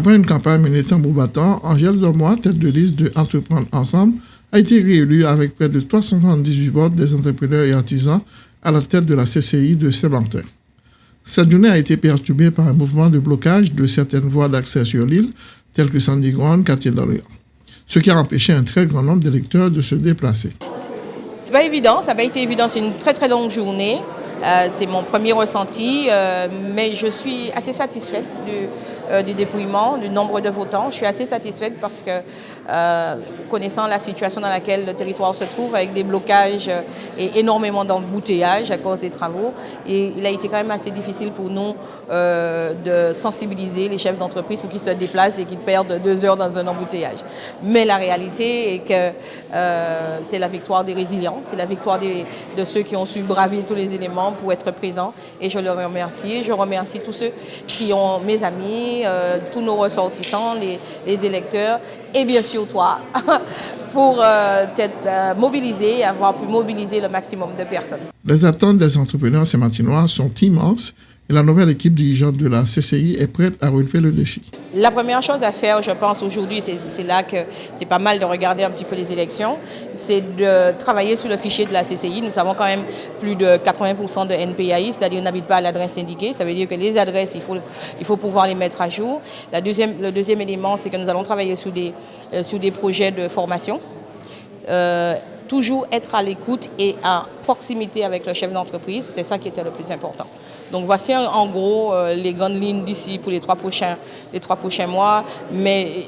Après une campagne menée tambour battant, Angèle Dormois, tête de liste de Entreprendre Ensemble, a été réélue avec près de 378 votes des entrepreneurs et artisans à la tête de la CCI de Saint-Martin. Cette journée a été perturbée par un mouvement de blocage de certaines voies d'accès sur l'île, telles que Sandy Grande, quartier d'Orléans, ce qui a empêché un très grand nombre d'électeurs de se déplacer. C'est pas évident, ça n'a pas été évident, c'est une très très longue journée. Euh, c'est mon premier ressenti, euh, mais je suis assez satisfaite euh, du dépouillement, du nombre de votants. Je suis assez satisfaite parce que, connaissant la situation dans laquelle le territoire se trouve, avec des blocages et énormément d'embouteillages à cause des travaux, il a été quand même assez difficile pour nous de sensibiliser les chefs d'entreprise pour qu'ils se déplacent et qu'ils perdent deux heures dans un embouteillage. Mais la réalité est que c'est la victoire des résilients, c'est la victoire de ceux qui ont su braver tous les éléments pour être présent et je le remercie. Je remercie tous ceux qui ont, mes amis, euh, tous nos ressortissants, les, électeurs et bien sûr toi pour euh, être euh, mobilisé et avoir pu mobiliser le maximum de personnes. Les attentes des entrepreneurs sémantinois sont immenses et la nouvelle équipe dirigeante de la CCI est prête à relever le défi. La première chose à faire, je pense, aujourd'hui, c'est là que c'est pas mal de regarder un petit peu les élections, c'est de travailler sur le fichier de la CCI. Nous avons quand même plus de 80% de NPAI, c'est-à-dire n'habite pas à l'adresse indiquée. Ça veut dire que les adresses, il faut, il faut pouvoir les mettre à jour. La deuxième, le deuxième élément, c'est que nous allons travailler sur des, euh, sur des projets de formation. Euh, toujours être à l'écoute et à proximité avec le chef d'entreprise, c'était ça qui était le plus important. Donc voici en gros euh, les grandes lignes d'ici pour les trois, prochains, les trois prochains mois, mais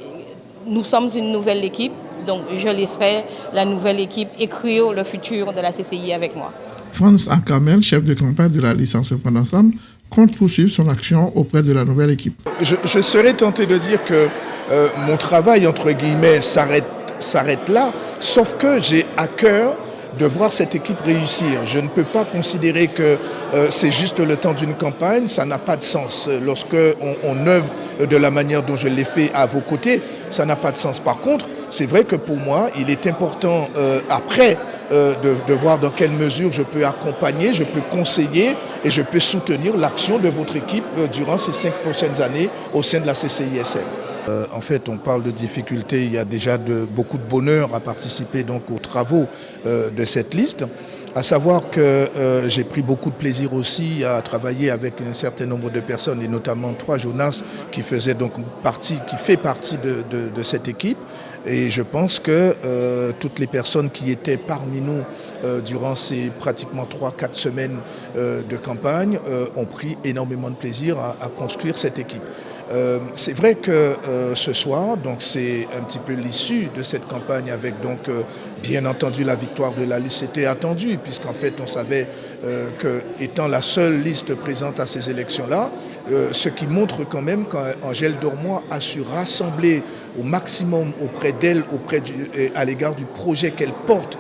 nous sommes une nouvelle équipe, donc je laisserai la nouvelle équipe écrire le futur de la CCI avec moi. Franz Ackermel, chef de campagne de la licence Prendre Ensemble, compte poursuivre son action auprès de la nouvelle équipe. Je, serais tenté de dire que euh, mon travail, entre guillemets, s'arrête là, sauf que j'ai à cœur de voir cette équipe réussir. Je ne peux pas considérer que euh, c'est juste le temps d'une campagne, ça n'a pas de sens. Lorsque on, œuvre de la manière dont je l'ai fait à vos côtés, ça n'a pas de sens. Par contre, c'est vrai que pour moi, il est important euh, après euh, de, de, voir dans quelle mesure je peux accompagner, je peux conseiller et je peux soutenir l'action de votre équipe durant ces cinq prochaines années au sein de la CCISM. Euh, en fait, on parle de difficultés, il y a déjà beaucoup de bonheur à participer donc aux travaux euh, de cette liste. À savoir que euh, j'ai pris beaucoup de plaisir aussi à travailler avec un certain nombre de personnes, et notamment trois Jonas qui faisaient donc partie, qui fait partie de, cette équipe. Et je pense que toutes les personnes qui étaient parmi nous durant ces pratiquement 3-4 semaines de campagne ont pris énormément de plaisir à construire cette équipe. Euh, c'est vrai que euh, ce soir, c'est un petit peu l'issue de cette campagne avec donc euh, bien entendu la victoire de la liste était attendue puisqu'en fait on savait que étant la seule liste présente à ces élections-là, ce qui montre quand même qu'Angèle Dormois a su rassembler au maximum auprès d'elle, auprès à l'égard du projet qu'elle porte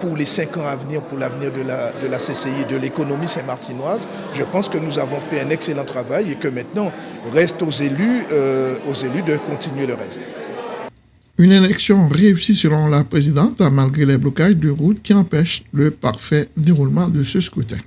pour les cinq ans à venir, pour l'avenir de la, de la CCI de l'économie saint-martinoise. Je pense que nous avons fait un excellent travail et que maintenant, reste aux élus, euh, aux élus de continuer le reste. Une élection réussie selon la présidente, malgré les blocages de route qui empêchent le parfait déroulement de ce scrutin.